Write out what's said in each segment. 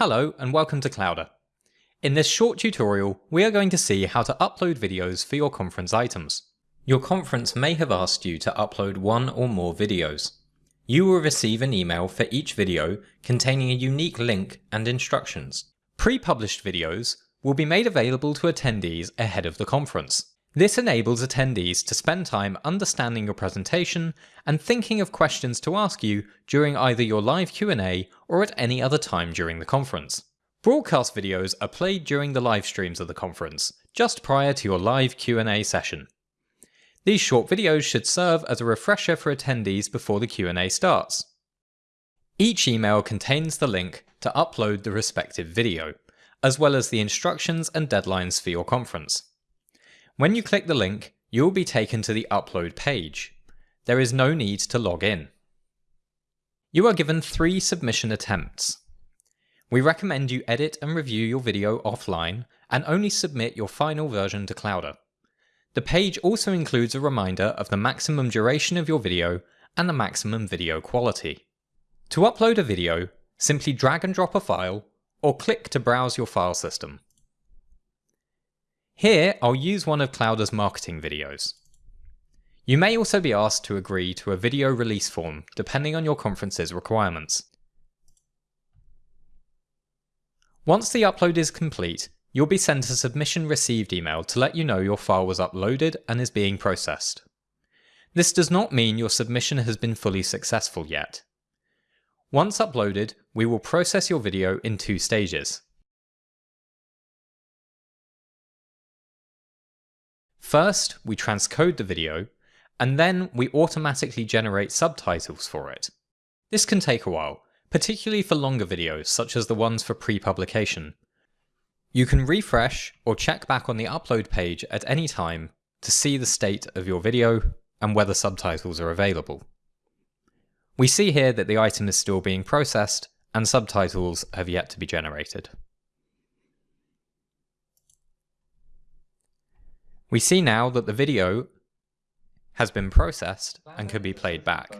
Hello and welcome to Clowder. In this short tutorial, we are going to see how to upload videos for your conference items. Your conference may have asked you to upload one or more videos. You will receive an email for each video containing a unique link and instructions. Pre-published videos will be made available to attendees ahead of the conference. This enables attendees to spend time understanding your presentation and thinking of questions to ask you during either your live Q&A or at any other time during the conference. Broadcast videos are played during the live streams of the conference, just prior to your live Q&A session. These short videos should serve as a refresher for attendees before the Q&A starts. Each email contains the link to upload the respective video, as well as the instructions and deadlines for your conference. When you click the link, you will be taken to the upload page. There is no need to log in. You are given three submission attempts. We recommend you edit and review your video offline and only submit your final version to Clowder. The page also includes a reminder of the maximum duration of your video and the maximum video quality. To upload a video, simply drag and drop a file or click to browse your file system. Here, I'll use one of Clowder's marketing videos. You may also be asked to agree to a video release form, depending on your conference's requirements. Once the upload is complete, you'll be sent a submission received email to let you know your file was uploaded and is being processed. This does not mean your submission has been fully successful yet. Once uploaded, we will process your video in two stages. First, we transcode the video, and then we automatically generate subtitles for it. This can take a while, particularly for longer videos such as the ones for pre-publication. You can refresh or check back on the upload page at any time to see the state of your video and whether subtitles are available. We see here that the item is still being processed and subtitles have yet to be generated. We see now that the video has been processed and can be played back.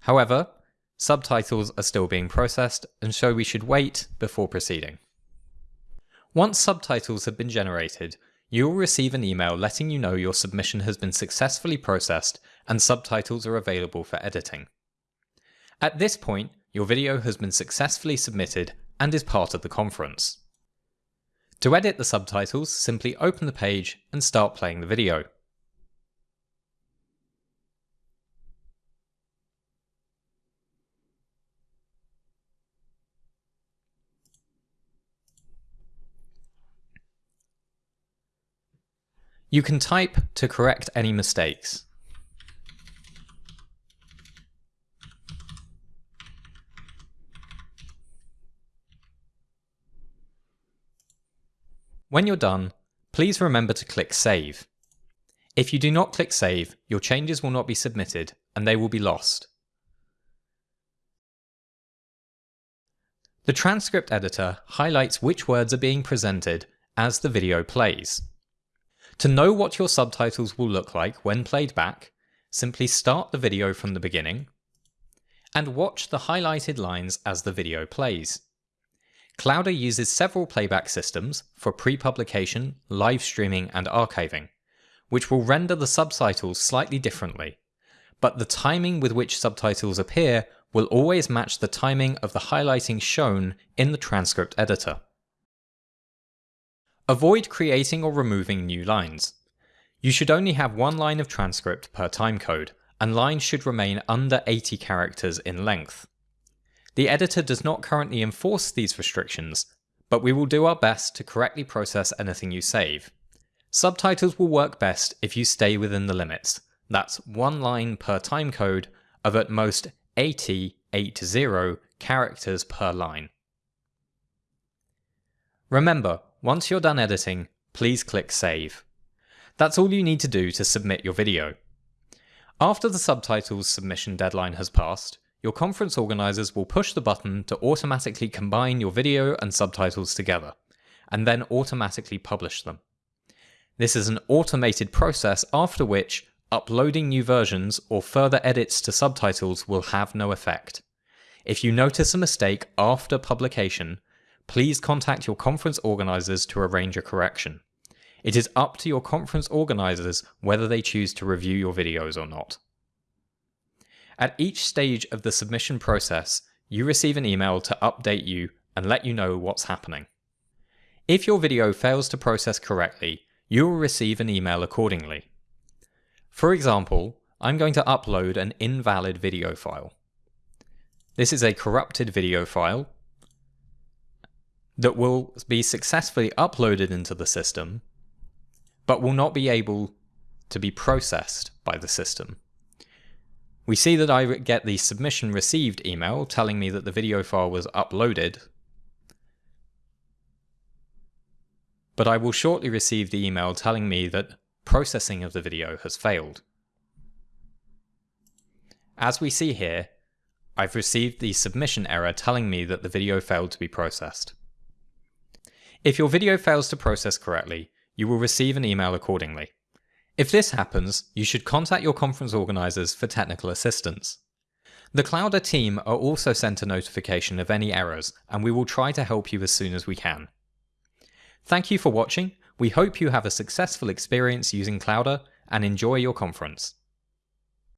However, subtitles are still being processed and so we should wait before proceeding. Once subtitles have been generated, you will receive an email letting you know your submission has been successfully processed and subtitles are available for editing. At this point, your video has been successfully submitted and is part of the conference. To edit the subtitles, simply open the page and start playing the video. You can type to correct any mistakes. When you're done, please remember to click Save. If you do not click Save, your changes will not be submitted and they will be lost. The transcript editor highlights which words are being presented as the video plays. To know what your subtitles will look like when played back, simply start the video from the beginning and watch the highlighted lines as the video plays. Clowder uses several playback systems for pre-publication, live streaming and archiving, which will render the subtitles slightly differently, but the timing with which subtitles appear will always match the timing of the highlighting shown in the transcript editor. Avoid creating or removing new lines. You should only have one line of transcript per timecode, and lines should remain under 80 characters in length. The editor does not currently enforce these restrictions, but we will do our best to correctly process anything you save. Subtitles will work best if you stay within the limits. That's one line per timecode of at most 80, 80 characters per line. Remember, once you're done editing, please click Save. That's all you need to do to submit your video. After the subtitles submission deadline has passed, your conference organizers will push the button to automatically combine your video and subtitles together, and then automatically publish them. This is an automated process after which uploading new versions or further edits to subtitles will have no effect. If you notice a mistake after publication, please contact your conference organisers to arrange a correction. It is up to your conference organisers whether they choose to review your videos or not. At each stage of the submission process, you receive an email to update you and let you know what's happening. If your video fails to process correctly, you will receive an email accordingly. For example, I'm going to upload an invalid video file. This is a corrupted video file that will be successfully uploaded into the system, but will not be able to be processed by the system. We see that I get the submission received email telling me that the video file was uploaded, but I will shortly receive the email telling me that processing of the video has failed. As we see here, I've received the submission error telling me that the video failed to be processed. If your video fails to process correctly, you will receive an email accordingly. If this happens, you should contact your conference organisers for technical assistance. The Clowder team are also sent a notification of any errors, and we will try to help you as soon as we can. Thank you for watching, we hope you have a successful experience using Clowder, and enjoy your conference.